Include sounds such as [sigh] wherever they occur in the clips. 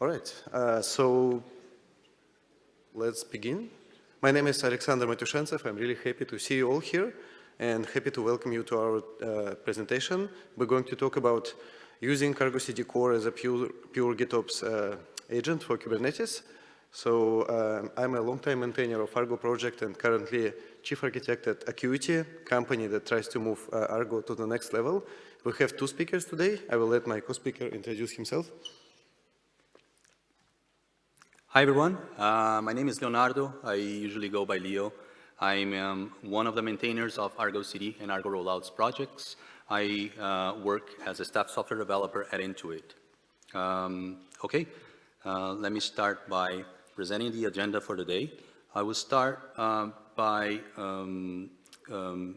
All right, uh, so let's begin. My name is Alexander Matyushentsev. I'm really happy to see you all here and happy to welcome you to our uh, presentation. We're going to talk about using Argo CD Core as a pure, pure GitOps uh, agent for Kubernetes. So uh, I'm a long-time maintainer of Argo project and currently chief architect at Akuity, company that tries to move uh, Argo to the next level. We have two speakers today. I will let my co-speaker introduce himself. Hi everyone, uh, my name is Leonardo. I usually go by Leo. I'm um, one of the maintainers of Argo CD and Argo Rollouts projects. I uh, work as a staff software developer at Intuit. Um, okay, uh, let me start by presenting the agenda for today. I will start um, by um, um,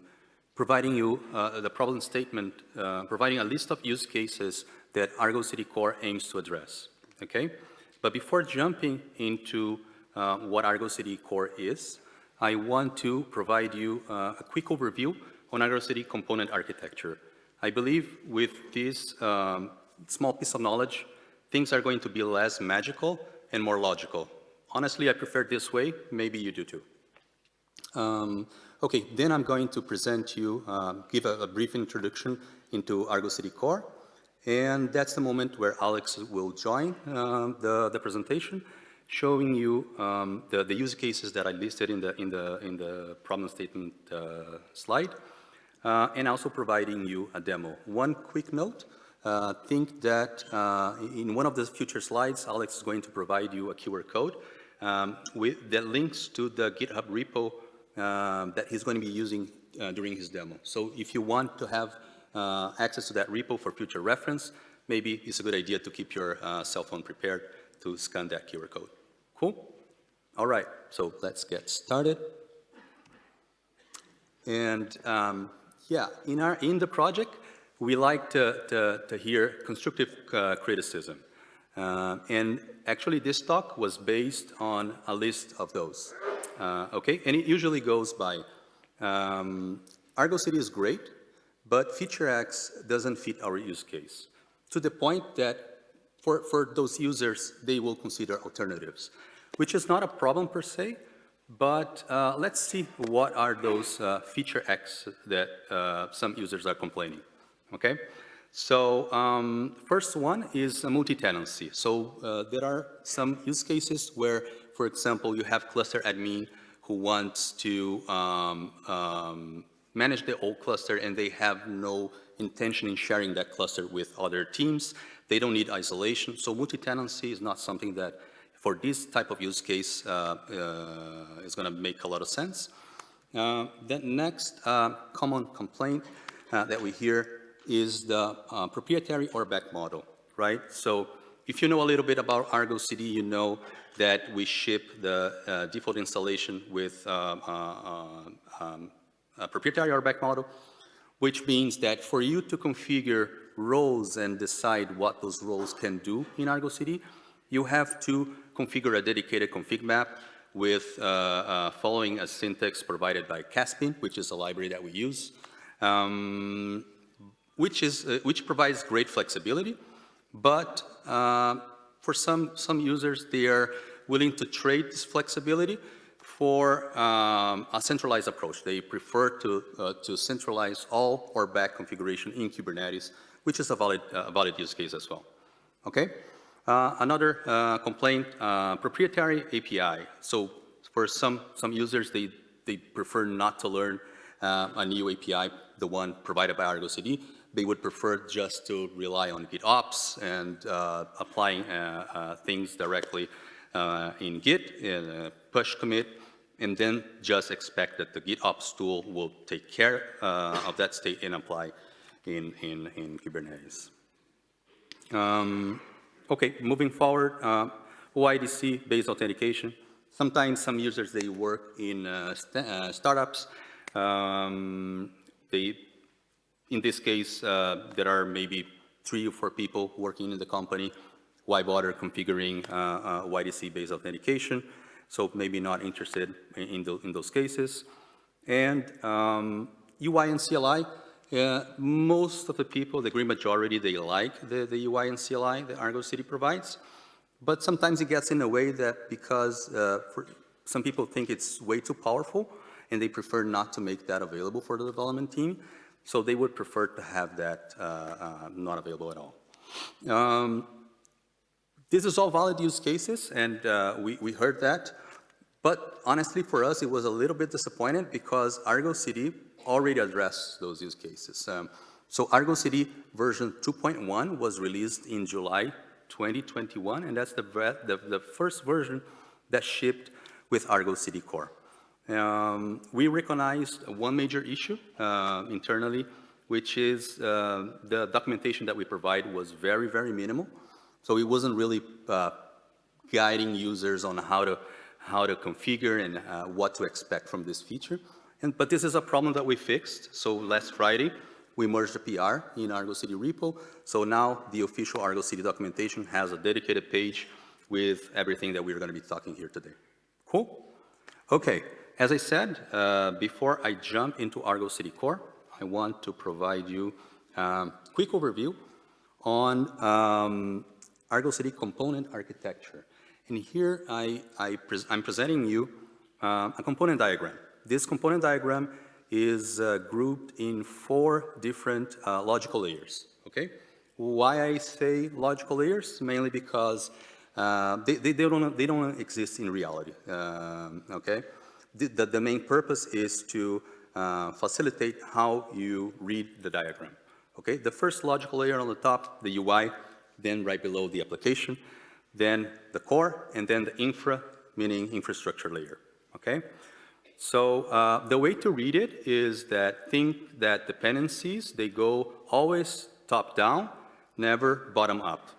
providing you uh, the problem statement, uh, providing a list of use cases that Argo CD Core aims to address. Okay. But before jumping into uh, what Argo CD Core is, I want to provide you uh, a quick overview on Argo CD component architecture. I believe with this um, small piece of knowledge, things are going to be less magical and more logical. Honestly, I prefer this way. Maybe you do too. Um, okay, then I'm going to present you, um, give a, a brief introduction into Argo CD Core. And that's the moment where Alex will join uh, the, the presentation, showing you um, the, the use cases that I listed in the, in the, in the problem statement uh, slide, uh, and also providing you a demo. One quick note, uh, think that uh, in one of the future slides, Alex is going to provide you a QR code um, with, that links to the GitHub repo um, that he's going to be using uh, during his demo. So if you want to have uh, access to that repo for future reference, maybe it's a good idea to keep your uh, cell phone prepared to scan that QR code. Cool? All right, so let's get started. And um, yeah, in, our, in the project, we like to, to, to hear constructive uh, criticism. Uh, and actually this talk was based on a list of those. Uh, okay, and it usually goes by um, Argo CD is great, but feature X doesn't fit our use case to the point that for, for those users, they will consider alternatives, which is not a problem per se, but uh, let's see what are those uh, feature X that uh, some users are complaining, okay? So um, first one is a multi-tenancy. So uh, there are some use cases where, for example, you have cluster admin who wants to um, um, manage the old cluster and they have no intention in sharing that cluster with other teams. They don't need isolation. So multi-tenancy is not something that for this type of use case uh, uh, is going to make a lot of sense. Uh, the next uh, common complaint uh, that we hear is the uh, proprietary RBAC model, right? So if you know a little bit about Argo CD, you know that we ship the default installation with um, a proprietary RBAC model, which means that for you to configure roles and decide what those roles can do in Argo CD, you have to configure a dedicated config map with uh, uh, following a syntax provided by Casbin, which is a library that we use, um, which, is, uh, which provides great flexibility, but uh, for some, some users, they are willing to trade this flexibility for um, a centralized approach. They prefer to, uh, to centralize all RBAC configuration in Kubernetes, which is a valid, uh, valid use case as well. Okay? Uh, another uh, complaint, uh, proprietary API. So for some, some users, they, they prefer not to learn uh, a new API, the one provided by Argo CD. They would prefer just to rely on GitOps and applying things directly in Git, in push commit, and then just expect that the GitOps tool will take care uh, of that state and apply in, in, in Kubernetes. Um, okay, moving forward, uh, OIDC-based authentication. Sometimes some users, they work in uh, st uh, startups. Um, they, in this case, uh, there are maybe three or four people working in the company. Why bother configuring uh, OIDC-based authentication? So maybe not interested in, in, the, in those cases. And um, UI and CLI, uh, most of the people, the great majority, they like the, the UI and CLI that Argo CD provides. but sometimes it gets in a way that because uh, some people think it's way too powerful and they prefer not to make that available for the development team. So they would prefer to have that uh, uh, not available at all. Um, this is all valid use cases, and uh, we, we heard that. But honestly, for us, it was a little bit disappointing because Argo CD already addressed those use cases. Um, so Argo CD version 2.1 was released in July 2021, and that's the, the, the first version that shipped with Argo CD Core. Um, we recognized one major issue uh, internally, which is uh, the documentation that we provide was very, very minimal. So it wasn't really uh, guiding users on how to, how to configure and uh, what to expect from this feature. And, but this is a problem that we fixed. So last Friday, we merged the PR in Argo CD repo. So now the official Argo CD documentation has a dedicated page with everything that we're going to be talking here today. Cool? Okay. As I said, uh, before I jump into Argo CD Core, I want to provide you a um, quick overview on um, Argo CD component architecture. And here I, I am presenting you uh, a component diagram. This component diagram is uh, grouped in four different uh, logical layers, okay? Why I say logical layers? Mainly because uh, they, they, they, don't, they don't exist in reality, um, okay? The, the, the, main purpose is to uh, facilitate how you read the diagram. Okay, the first logical layer on the top, the UI, then right below the application, then the core, and then the infra, meaning infrastructure layer. Okay, so uh, the way to read it is that think that dependencies, they go always top down, never bottom up,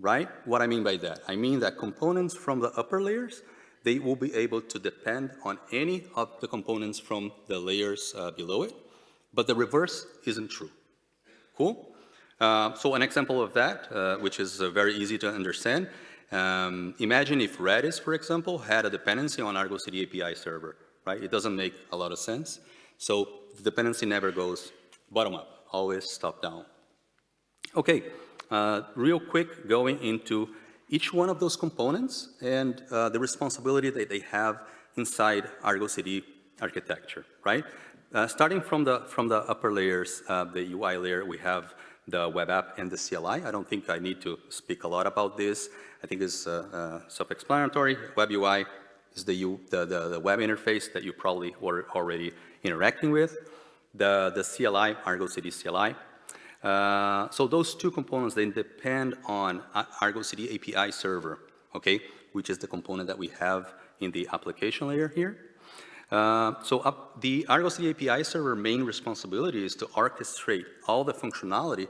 right? What I mean by that? I mean that components from the upper layers they will be able to depend on any of the components from the layers uh, below it, but the reverse isn't true. Cool? Uh, so an example of that, uh, which is uh, very easy to understand, um, imagine if Redis, for example, had a dependency on Argo CD API server, right? It doesn't make a lot of sense. So the dependency never goes bottom up, always top down. Okay, uh, real quick, going into each one of those components and uh, the responsibility that they have inside Argo CD architecture, right? Starting from the, from the upper layers, the UI layer, we have the web app and the CLI. I don't think I need to speak a lot about this. I think it's uh, uh, self-explanatory. Web UI is the, U, the, the, the, web interface that you probably were already interacting with. The, the CLI, Argo CD CLI, uh, so those two components, they depend on Argo CD API server, okay, which is the component that we have in the application layer here. Uh, so up, the Argo CD API server main responsibility is to orchestrate all the functionality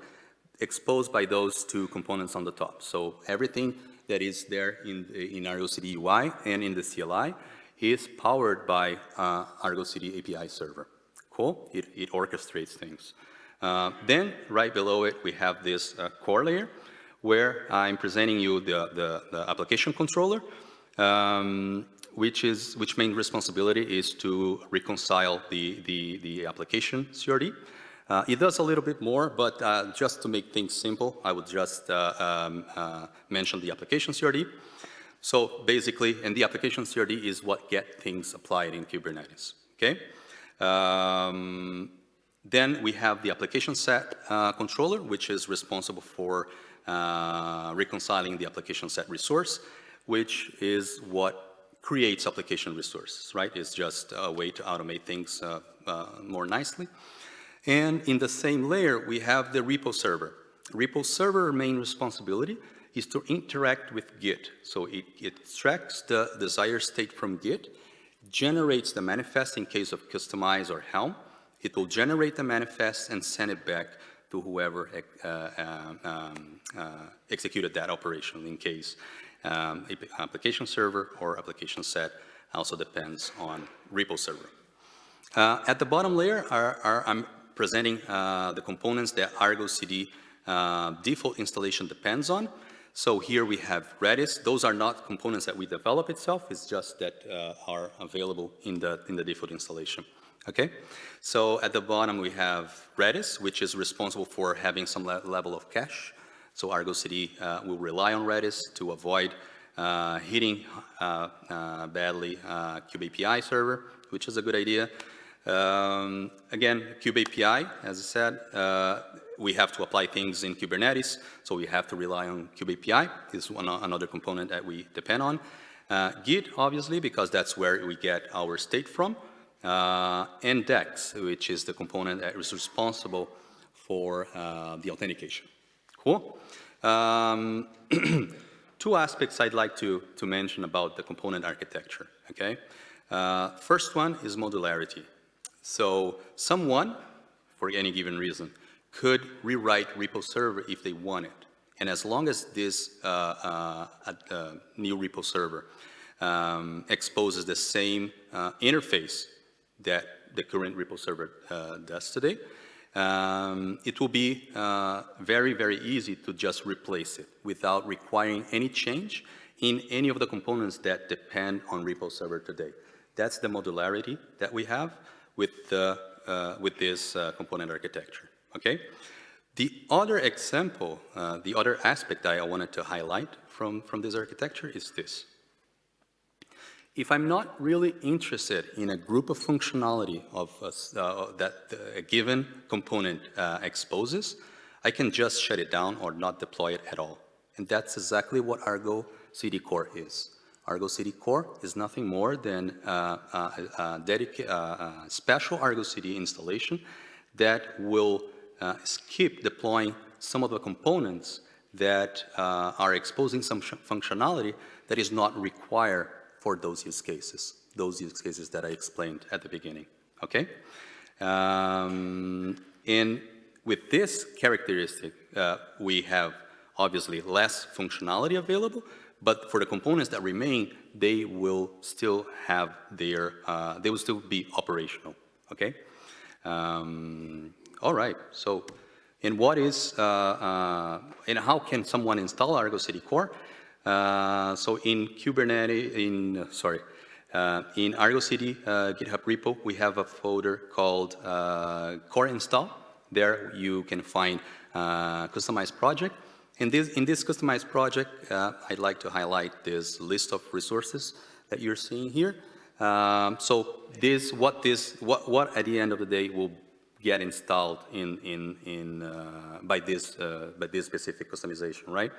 exposed by those two components on the top. So everything that is there in, in Argo CD UI and in the CLI is powered by uh, Argo CD API server. Cool? It, it orchestrates things. Uh, then, right below it, we have this uh, core layer, where I'm presenting you the, the, the application controller, um, which is which main responsibility is to reconcile the, the, the application CRD. Uh, it does a little bit more, but uh, just to make things simple, I would just uh, um, uh, mention the application CRD. So basically, and the application CRD is what get things applied in Kubernetes, okay? Um, then we have the application set uh, controller, which is responsible for uh, reconciling the application set resource, which is what creates application resources, right? It's just a way to automate things uh, uh more nicely. And in the same layer, we have the repo server. Repo server main responsibility is to interact with Git. So it, it extracts the desired state from Git, generates the manifest in case of Kustomize or Helm, it will generate the manifest and send it back to whoever uh, uh, um, uh, executed that operation in case um, application server or application set also depends on repo server. Uh, at the bottom layer, are, are, I'm presenting uh, the components that Argo CD uh, default installation depends on. So here we have Redis. Those are not components that we develop itself. It's just that are available in the, in the default installation. Okay, so at the bottom we have Redis, which is responsible for having some le level of cache. So Argo CD uh, will rely on Redis to avoid uh, hitting uh, badly kubeAPI server, which is a good idea. Um, again, kubeAPI, as I said, uh, we have to apply things in Kubernetes, so we have to rely on kubeAPI. This is one, another component that we depend on. Uh, Git, obviously, because that's where we get our state from. Uh, and DEX, which is the component that is responsible for the authentication. Cool? Um, [clears throat] two aspects I'd like to, to mention about the component architecture, okay? Uh, first one is modularity. So someone, for any given reason, could rewrite repo server if they wanted. And as long as this uh, uh, uh, new repo server um, exposes the same uh, interface that the current repo server uh, does today, um, it will be uh, very, very easy to just replace it without requiring any change in any of the components that depend on repo server today. That's the modularity that we have with, uh, with this uh, component architecture, okay? The other example, uh, the other aspect that I wanted to highlight from, from this architecture is this. If I'm not really interested in a group of functionality of uh, that a given component uh, exposes, I can just shut it down or not deploy it at all. And that's exactly what Argo CD Core is. Argo CD Core is nothing more than uh, a, a, a special Argo CD installation that will uh, skip deploying some of the components that uh, are exposing some functionality that is not required for those use cases, those use cases that I explained at the beginning, okay? Um, and with this characteristic, uh, we have obviously less functionality available, but for the components that remain, they will still have their, uh, they will still be operational, okay? Um, all right, so, and what is, uh, uh and how can someone install Argo CD Core? Uh, so in Kubernetes, in, uh, sorry, uh, in Argo CD uh, GitHub repo, we have a folder called uh, core install. There you can find customized project. In this, in this customized project, I'd like to highlight this list of resources that you're seeing here. Um, so this, what this, what, what at the end of the day will get installed in, in, in, uh, by, this, uh, by this specific kustomization, right?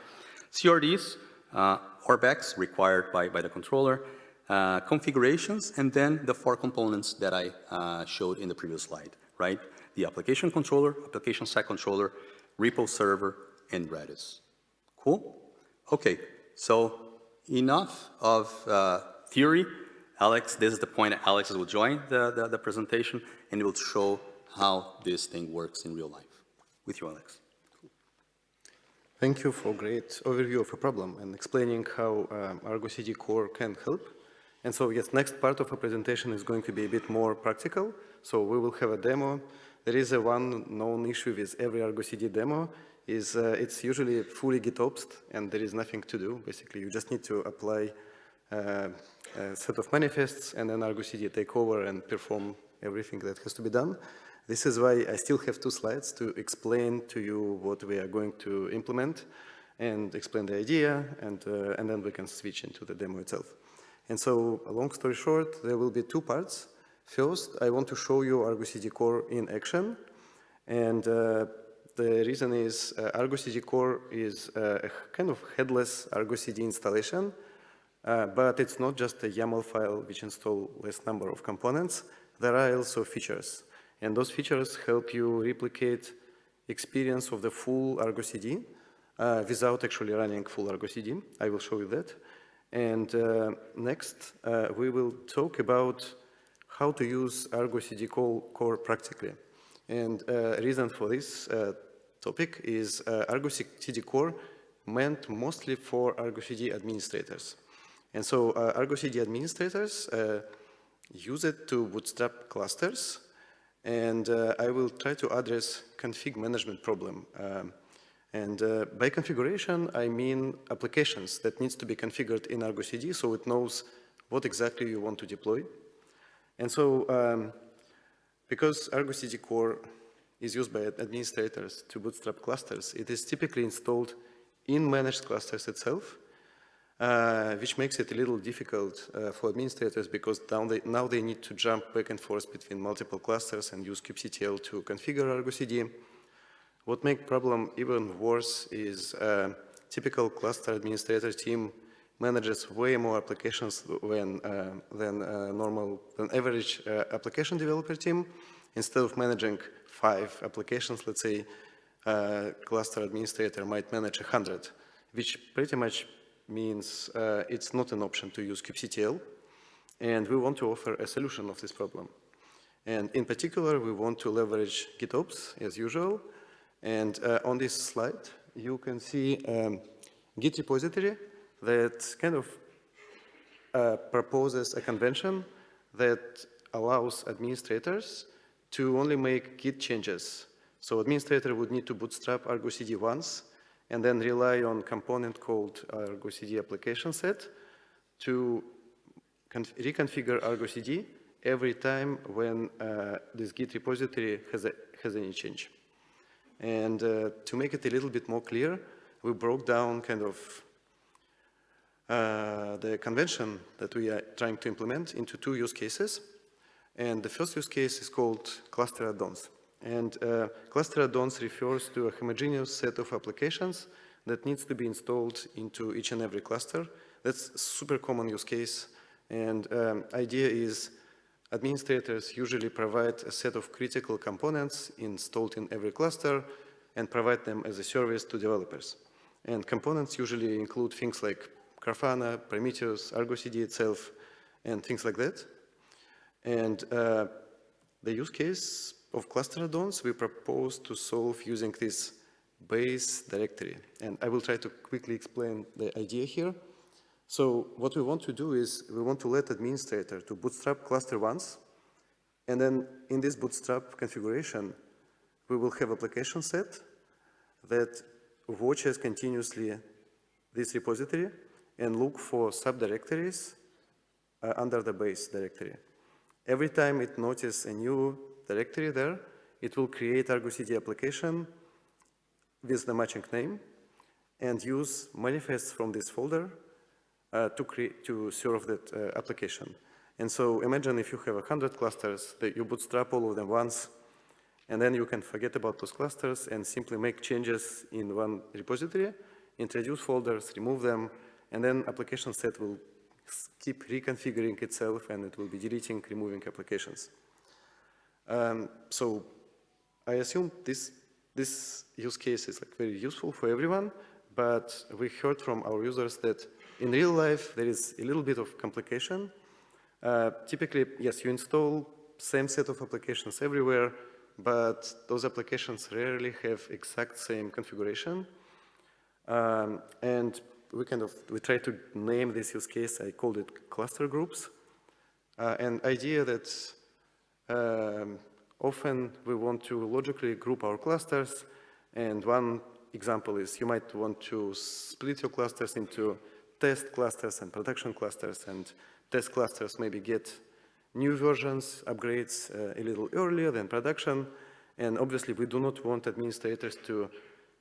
CRDs, uh, RBACs required by, by the controller, uh, configurations, and then the four components that I uh, showed in the previous slide, right? The application controller, application set controller, repo server, and Redis. Cool? Okay, so enough of uh, theory. Alex, this is the point that Alex will join the, the, the presentation, and will show how this thing works in real life. With you, Alex. Thank you for great overview of a problem and explaining how um, Argo CD Core can help. And so, yes, next part of our presentation is going to be a bit more practical. So we will have a demo. There is a one known issue with every Argo CD demo is uh, it's usually fully GitOps and there is nothing to do. Basically, you just need to apply uh, a set of manifests and then Argo CD take over and perform everything that has to be done. This is why I still have two slides to explain to you what we are going to implement and explain the idea, and, uh, and then we can switch into the demo itself. And so, long story short, there will be two parts. First, I want to show you Argo CD Core in action, and uh, the reason is uh, Argo CD Core is uh, a kind of headless Argo CD installation, uh, but it's not just a YAML file which install less number of components. There are also features. And those features help you replicate experience of the full Argo CD uh, without actually running full Argo CD. I will show you that. And uh, next, uh, we will talk about how to use Argo CD core practically. And uh, reason for this uh, topic is uh, Argo CD core meant mostly for Argo CD administrators. And so Argo CD administrators use it to bootstrap clusters and uh, I will try to address config management problem. Um, and uh, by configuration, I mean applications that needs to be configured in Argo CD so it knows what exactly you want to deploy. And so, um, because Argo CD core is used by administrators to bootstrap clusters, it is typically installed in managed clusters itself. Uh, which makes it a little difficult uh, for administrators because now they, now they need to jump back and forth between multiple clusters and use kubectl to configure Argo CD. What makes the problem even worse is uh, typical cluster administrator team manages way more applications when, uh, than uh, normal, than average application developer team. Instead of managing five applications, let's say, cluster administrator might manage 100, which pretty much means uh, it's not an option to use kubectl. And we want to offer a solution of this problem. And in particular, we want to leverage GitOps as usual. And uh, on this slide, you can see um, Git repository that kind of uh, proposes a convention that allows administrators to only make Git changes. So administrator would need to bootstrap Argo CD once and then rely on component called Argo CD application set to reconfigure Argo CD every time when uh, this Git repository has, a, has any change. And uh, to make it a little bit more clear, we broke down kind of uh, the convention that we are trying to implement into two use cases. And the first use case is called cluster add-ons. And uh, cluster add-ons refers to a homogeneous set of applications that needs to be installed into each and every cluster. That's super common use case. And um, idea is administrators usually provide a set of critical components installed in every cluster and provide them as a service to developers. And components usually include things like Grafana, Prometheus, Argo CD itself, and things like that. And uh, the use case of cluster add-ons we propose to solve using this base directory. And I will try to quickly explain the idea here. So what we want to do is we want to let administrator to bootstrap cluster once, and then in this bootstrap configuration, we will have application set that watches continuously this repository and look for subdirectories uh, under the base directory. Every time it notices a new directory there, it will create Argo CD application with the matching name and use manifests from this folder uh, to, create, to serve that uh, application. And so imagine if you have 100 clusters that you bootstrap all of them once, and then you can forget about those clusters and simply make changes in one repository, introduce folders, remove them, and then application set will keep reconfiguring itself and it will be deleting, removing applications. Um, so I assume this, this use case is like very useful for everyone, but we heard from our users that in real life there is a little bit of complication. Uh, typically, yes, you install same set of applications everywhere, but those applications rarely have exact same configuration. Um, and we kind of, we try to name this use case, I called it cluster groups. Uh, and idea that um, often we want to logically group our clusters, and one example is you might want to split your clusters into test clusters and production clusters, and test clusters maybe get new versions, upgrades uh, a little earlier than production, and obviously we do not want administrators to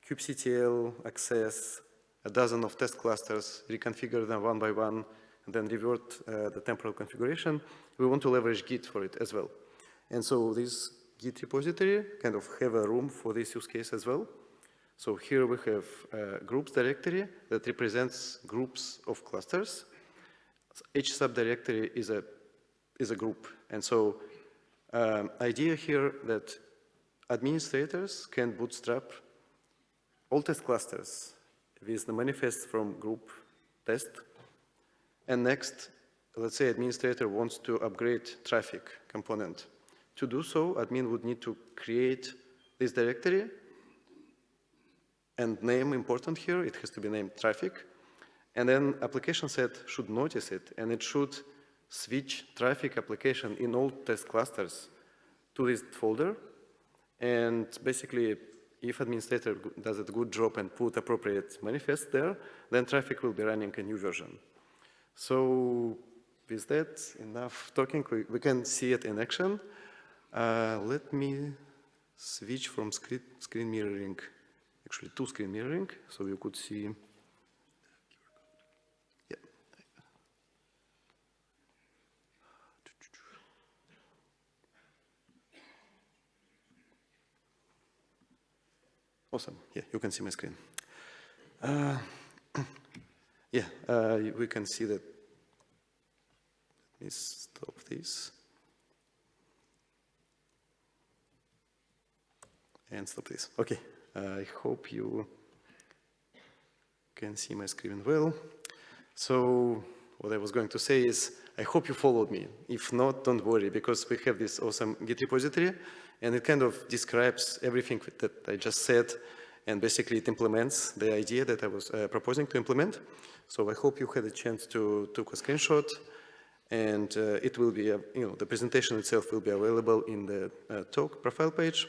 kubectl access a dozen of test clusters, reconfigure them one by one, and then revert uh, the temporal configuration. We want to leverage Git for it as well. And so this Git repository kind of have a room for this use case as well. So here we have a groups directory that represents groups of clusters. Each subdirectory is a, is a group. And so um, idea here that administrators can bootstrap all test clusters with the manifest from group test. And next, let's say administrator wants to upgrade Traefik component. To do so, admin would need to create this directory and name important here, it has to be named Traefik. And then application set should notice it and it should switch Traefik application in all test clusters to this folder. And basically if administrator does a good job and put appropriate manifest there, then Traefik will be running a new version. So with that, enough talking, we, we can see it in action. Uh, let me switch from screen, screen mirroring, actually to screen mirroring, so you could see yeah. Awesome. Yeah, you can see my screen. Uh, [clears throat] yeah, uh, we can see that. Let me stop this. And stop this. Okay, I hope you can see my screen well. So what I was going to say is, I hope you followed me. If not, don't worry, because we have this awesome Git repository, and it kind of describes everything that I just said, and basically it implements the idea that I was uh, proposing to implement. So I hope you had a chance to take a screenshot, and uh, it will be, uh, you know, the presentation itself will be available in the uh, talk profile page.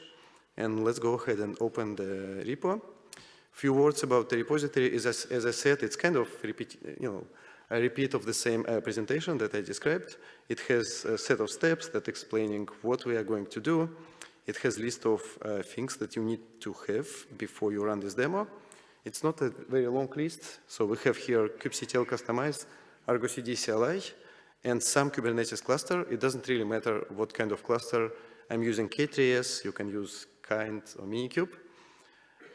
And let's go ahead and open the repo. Few words about the repository is, as, as I said, it's kind of repeat, you know, a repeat of the same uh, presentation that I described. It has a set of steps that explaining what we are going to do. It has list of uh, things that you need to have before you run this demo. It's not a very long list, so we have here kubectl customized, Argo CD CLI, and some Kubernetes cluster. It doesn't really matter what kind of cluster. I'm using K3s, you can use Kind or Minikube.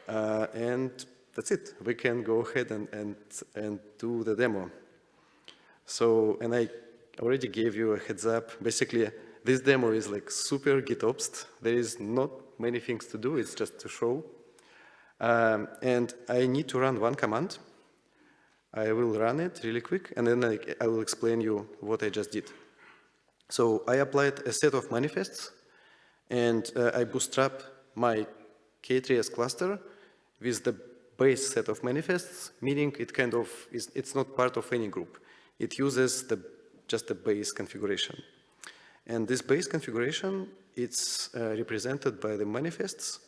Uh, and that's it. We can go ahead and, and, and do the demo. So, and I already gave you a heads up. Basically, this demo is like super GitOps. There is not many things to do. It's just to show. Um, and I need to run one command. I will run it really quick, and then I, I will explain you what I just did. So I applied a set of manifests, and uh, I bootstrap my K3s cluster with the base set of manifests, meaning it kind of is, it's not part of any group. It uses the, just the base configuration. And this base configuration, it's uh, represented by the manifests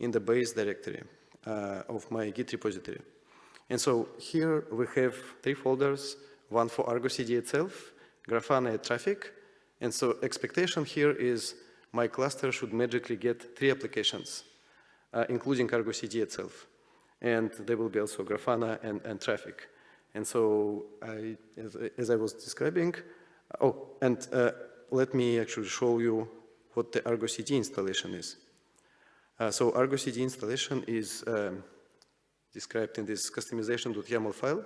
in the base directory uh, of my Git repository. And so here we have three folders, one for Argo CD itself, Grafana Traefik. And so expectation here is my cluster should magically get three applications, uh, including Argo CD itself. And there will be also Grafana and, and Traefik. And so I, as, as I was describing, oh, and uh, let me actually show you what the Argo CD installation is. Uh, so Argo CD installation is um, described in this kustomization.yaml file.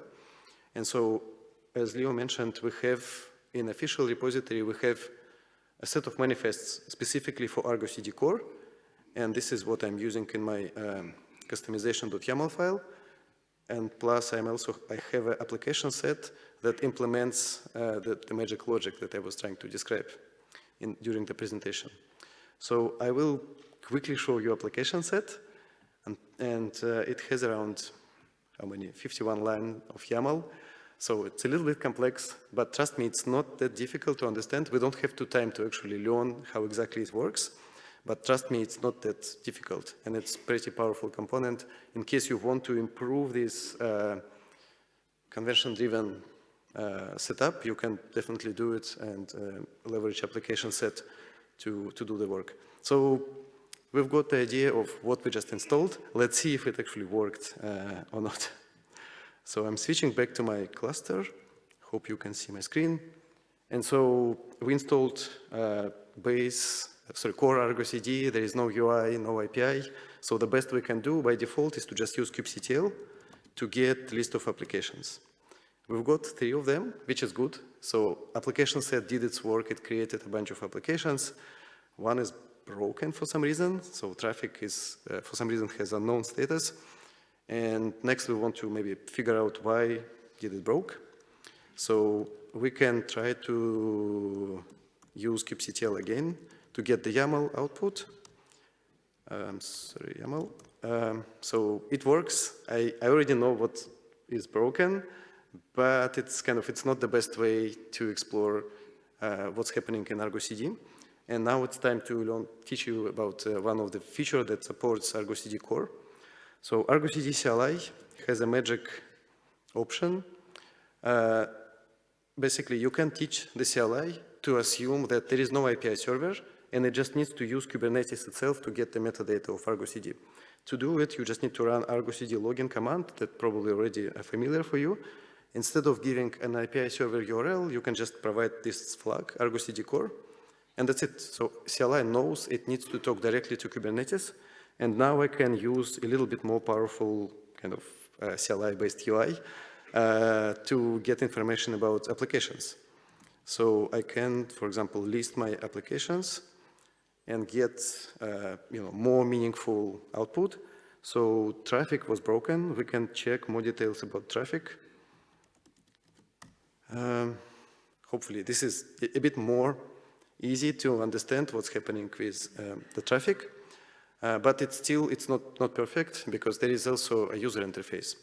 And so, as Leo mentioned, we have in official repository, we have a set of manifests specifically for Argo CD core. And this is what I'm using in my um, kustomization.yaml file. And plus, I'm also, I have an application set that implements uh, the, the, magic logic that I was trying to describe in, during the presentation. So I will quickly show you application set, and, and uh, it has around, how many, 51 line of YAML. So it's a little bit complex, but trust me, it's not that difficult to understand. We don't have too time to actually learn how exactly it works. But trust me, it's not that difficult, and it's pretty powerful component. In case you want to improve this uh, convention-driven uh, setup, you can definitely do it and uh, leverage application set to, to do the work. So we've got the idea of what we just installed. Let's see if it actually worked uh, or not. [laughs] So I'm switching back to my cluster. Hope you can see my screen. And so we installed uh, base sorry, core Argo CD, there is no UI, no API. So the best we can do by default is to just use kubectl to get list of applications. We've got three of them, which is good. So application set did its work, it created a bunch of applications. One is broken for some reason, so Traefik is, uh, for some reason, has unknown status. And next we want to maybe figure out why did it broke. So we can try to use kubectl again to get the YAML output. Um, sorry, YAML. Um, so it works. I, I already know what is broken, but it's kind of, it's not the best way to explore uh, what's happening in Argo CD. And now it's time to learn, teach you about uh, one of the features that supports Argo CD core. So Argo CD CLI has a magic option. Uh, basically, you can teach the CLI to assume that there is no API server and it just needs to use Kubernetes itself to get the metadata of Argo CD. To do it, you just need to run Argo CD login command that probably already familiar for you. Instead of giving an API server URL, you can just provide this flag, Argo CD core, and that's it. So CLI knows it needs to talk directly to Kubernetes, And now I can use a little bit more powerful kind of uh, CLI-based UI uh, to get information about applications. So I can, for example, list my applications and get uh, you know, more meaningful output. So Traefik was broken. We can check more details about Traefik. Um, hopefully this is a bit more easy to understand what's happening with um, the Traefik. Uh, but it's still, it's not, not perfect because there is also a user interface.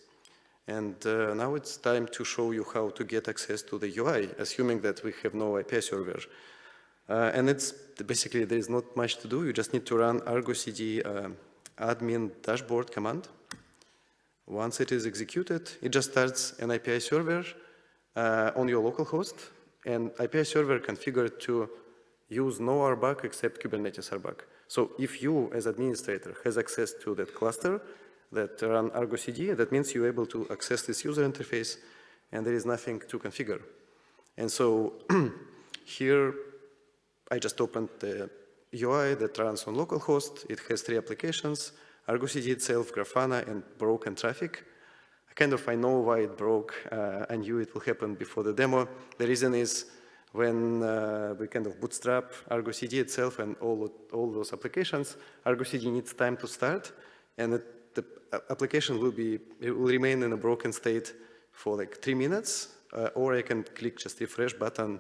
And uh, now it's time to show you how to get access to the UI, assuming that we have no API server. Uh, and it's basically, there is not much to do. You just need to run argo cd uh, admin dashboard command. Once it is executed, it just starts an API server uh, on your local host, and API server configured to use no RBAC except Kubernetes RBAC. So if you, as administrator, has access to that cluster that run Argo CD, that means you're able to access this user interface and there is nothing to configure. And so [clears throat] here, I just opened the UI that runs on localhost. It has three applications, Argo CD itself, Grafana, and broken Traefik. I kind of, I know why it broke. Uh, I knew it will happen before the demo. The reason is when uh, we kind of bootstrap Argo CD itself and all, all those applications, Argo CD needs time to start, and it, the application will be, it will remain in a broken state for like three minutes, uh, or I can click just refresh button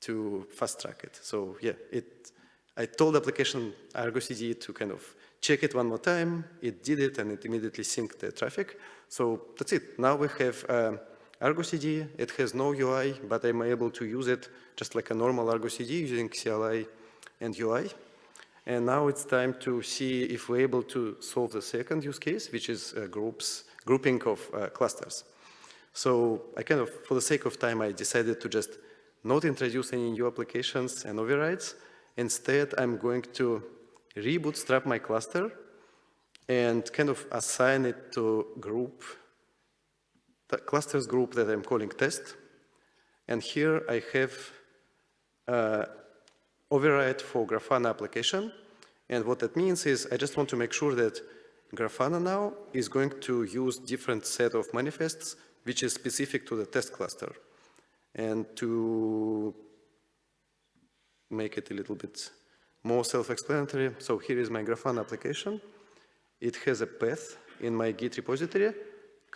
to fast track it. So yeah, it, I told application Argo CD to kind of check it one more time, it did it, and it immediately synced the Traefik. So that's it. Now we have um, Argo CD, it has no UI, but I'm able to use it just like a normal Argo CD using CLI and UI. And now it's time to see if we're able to solve the second use case, which is uh, groups, grouping of uh, clusters. So I kind of, for the sake of time, I decided to just not introduce any new applications and overrides. Instead, I'm going to rebootstrap my cluster and kind of assign it to group the clusters group that I'm calling test. And here I have uh, override for Grafana application. And what that means is I just want to make sure that Grafana now is going to use different set of manifests which is specific to the test cluster. And to make it a little bit more self-explanatory, so here is my Grafana application. It has a path in my Git repository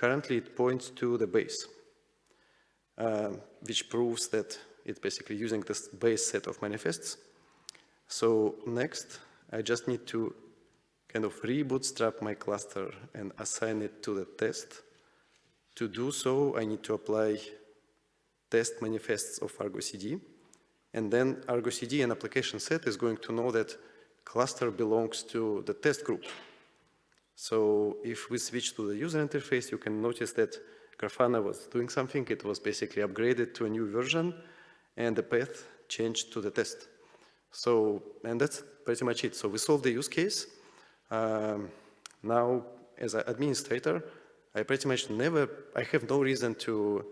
Currently, it points to the base, uh, which proves that it's basically using this base set of manifests. So next, I just need to kind of rebootstrap my cluster and assign it to the test. To do so, I need to apply test manifests of Argo CD. And then Argo CD and application set is going to know that cluster belongs to the test group. So if we switch to the user interface, you can notice that Grafana was doing something. It was basically upgraded to a new version, and the path changed to the test. So, and that's pretty much it. So we solved the use case. Um, now, as an administrator, I pretty much never, I have no reason to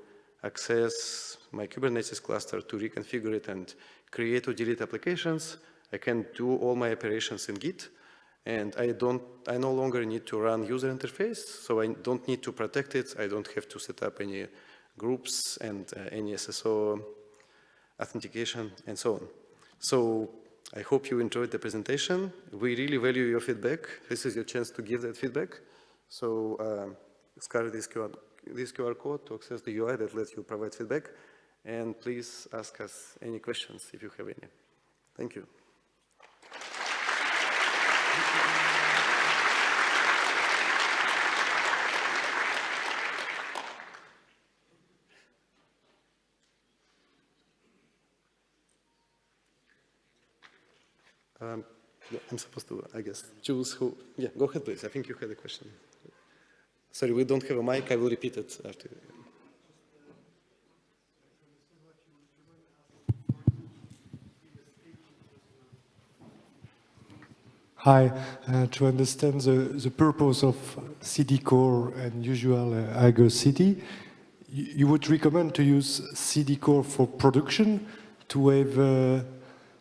access my Kubernetes cluster to reconfigure it and create or delete applications. I can do all my operations in Git. And I don't, I no longer need to run user interface, so I don't need to protect it. I don't have to set up any groups and uh, any SSO authentication and so on. So I hope you enjoyed the presentation. We really value your feedback. This is your chance to give that feedback. So uh, scan this QR, this QR code to access the UI that lets you provide feedback. And please ask us any questions if you have any. Thank you. Um, yeah, I'm supposed to, I guess, choose who. Yeah, go ahead, please. I think you had a question. Sorry, we don't have a mic. I will repeat it after. Hi, uh, to understand the, the purpose of CD core and usual uh, Argo CD, you, you, would recommend to use CD core for production to have uh,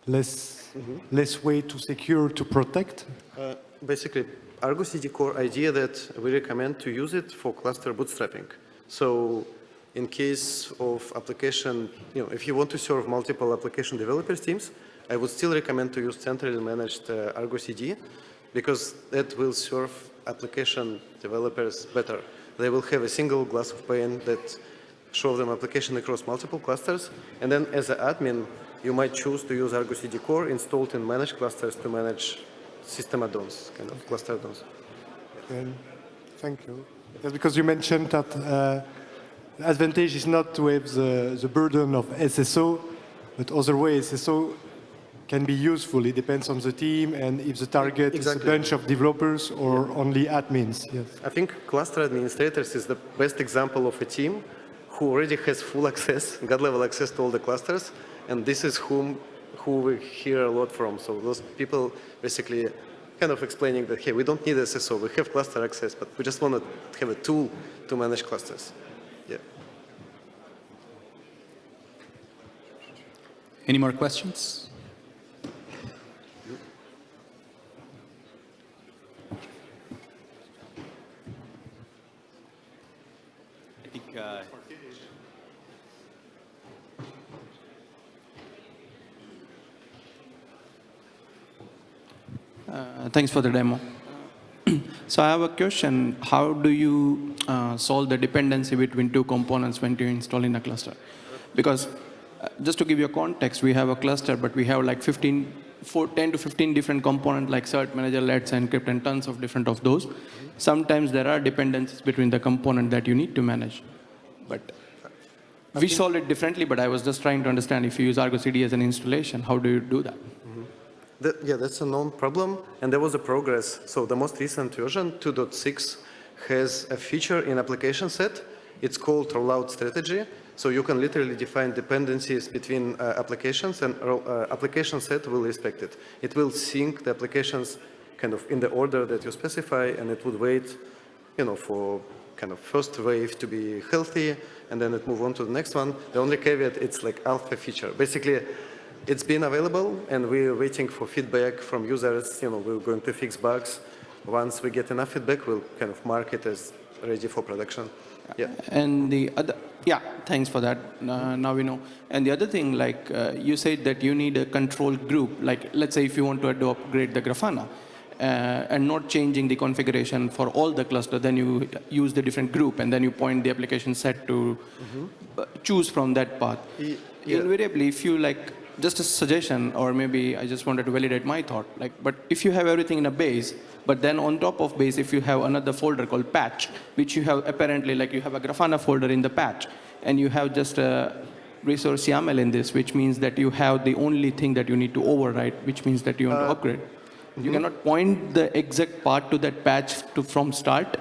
less, mm -hmm. less way to secure, to protect? Uh, basically Argo CD core idea that we recommend to use it for cluster bootstrapping. So in case of application, you know, if you want to serve multiple application developers teams, I would still recommend to use centrally managed uh, Argo CD because that will serve application developers better. They will have a single glass of pane that show them application across multiple clusters. And then as an admin, you might choose to use Argo CD core installed in managed clusters to manage system add-ons, kind of cluster add-ons. And thank you. Yes, because you mentioned that uh, the advantage is not to have the, the burden of SSO, but other ways. SSO can be useful. It depends on the team and if the target Exactly. is a bunch of developers or only admins. Yes. I think cluster administrators is the best example of a team who already has full access, [laughs] God-level access to all the clusters, and this is whom who we hear a lot from. So those people basically kind of explaining that, hey, we don't need SSO, we have cluster access, but we just want to have a tool to manage clusters. Yeah. Any more questions? Thanks for the demo. [clears throat] So I have a question. How do you uh, solve the dependency between two components when you install in a cluster? Because uh, just to give you a context, we have a cluster, but we have like 15, four, 10 to 15 different components like cert, manager, let's encrypt, and tons of different of those. Sometimes there are dependencies between the component that you need to manage. But we solve it differently, but I was just trying to understand if you use Argo CD as an installation, how do you do that? That, yeah, that's a known problem, and there was a progress. So the most recent version, 2.6, has a feature in application set. It's called rollout strategy. So you can literally define dependencies between uh, applications, and uh, application set will respect it. It will sync the applications kind of in the order that you specify, and it would wait, you know, for kind of first wave to be healthy, and then it move on to the next one. The only caveat, it's like alpha feature. Basically, it's been available, and we're waiting for feedback from users. You know, we're going to fix bugs. Once we get enough feedback, we'll kind of mark it as ready for production. Yeah. And the other, yeah, thanks for that. Uh, now we know. And the other thing, like uh, you said that you need a control group. Like let's say if you want to ad- upgrade the Grafana, uh, and not changing the configuration for all the cluster, then you use the different group, and then you point the application set to uh, choose from that path. Ye- yeah. Invariably, if you like, just a suggestion, or maybe I just wanted to validate my thought. Like, but if you have everything in a base, but then on top of base, if you have another folder called patch, which you have apparently, like you have a Grafana folder in the patch, and you have just a resource YAML in this, which means that you have the only thing that you need to overwrite, which means that you want to uh, upgrade. You mm-hmm. cannot point the exact part to that patch to from start,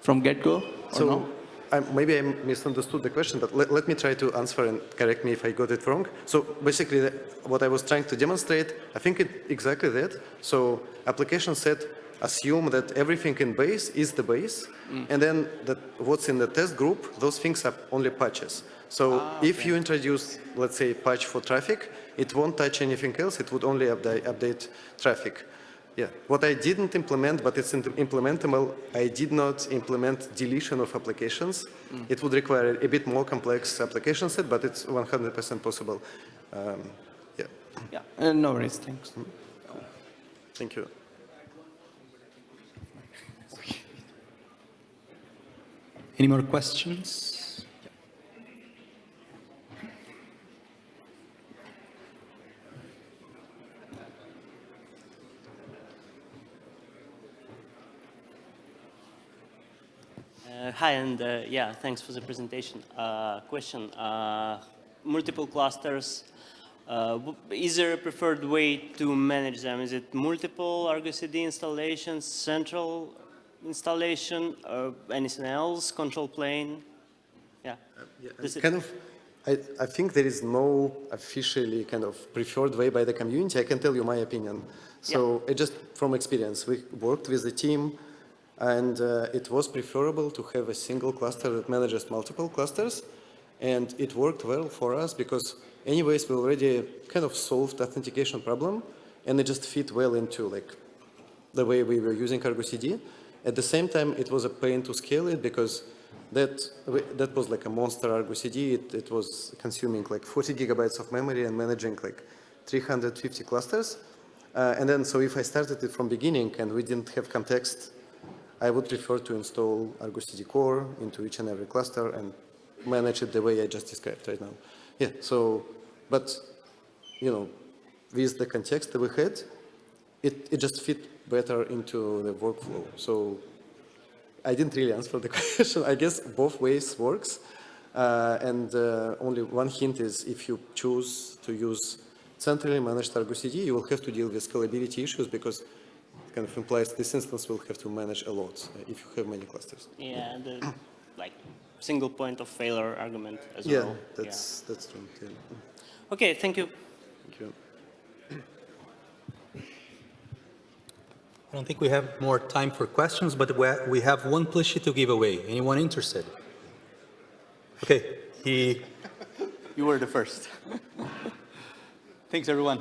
from get-go, or So no? I, maybe I misunderstood the question, but let, let me try to answer and correct me if I got it wrong. So basically, the, what I was trying to demonstrate, I think it exactly that. So application set assume that everything in base is the base, mm. and then that what's in the test group, those things are only patches. So ah, if you introduce, let's say, patch for Traefik, it won't touch anything else. It would only update, update Traefik. Yeah, what I didn't implement, but it's implementable, I did not implement deletion of applications. It would require a bit more complex application set, but it's 100% possible. Um, yeah, Yeah, uh, no worries, thanks. thank you. any more questions? Uh, Hi, and uh, yeah, thanks for the presentation. Uh, Question, uh, multiple clusters, uh, is there a preferred way to manage them? Is it multiple Argo CD installations, central installation, or anything else, control plane? Yeah. Does it- Kind of, I, I think there is no officially kind of preferred way by the community. I can tell you my opinion. So it just from experience, we worked with the team and uh, it was preferable to have a single cluster that manages multiple clusters. And it worked well for us because anyways, we already kind of solved authentication problem and it just fit well into like the way we were using Argo CD. At the same time, it was a pain to scale it because that, that was like a monster Argo CD. It, it was consuming like 40 gigabytes of memory and managing like 350 clusters. Uh, and then, so if I started it from beginning and we didn't have context, I would prefer to install Argo CD Core into each and every cluster and manage it the way I just described right now. Yeah, so, but, you know, with the context that we had, it, it just fit better into the workflow. So I didn't really answer the [laughs] question. I guess both ways works. Uh, and uh, only one hint is if you choose to use centrally managed Argo CD, you will have to deal with scalability issues because kind of implies this instance will have to manage a lot uh, if you have many clusters. Yeah, the like single point of failure argument as Yeah, well. that's, that's true. Yeah. Okay, thank you. Thank you. I don't think we have more time for questions, but we we have one plushie to give away. Anyone interested? Okay, he You were the first. [laughs] Thanks, everyone.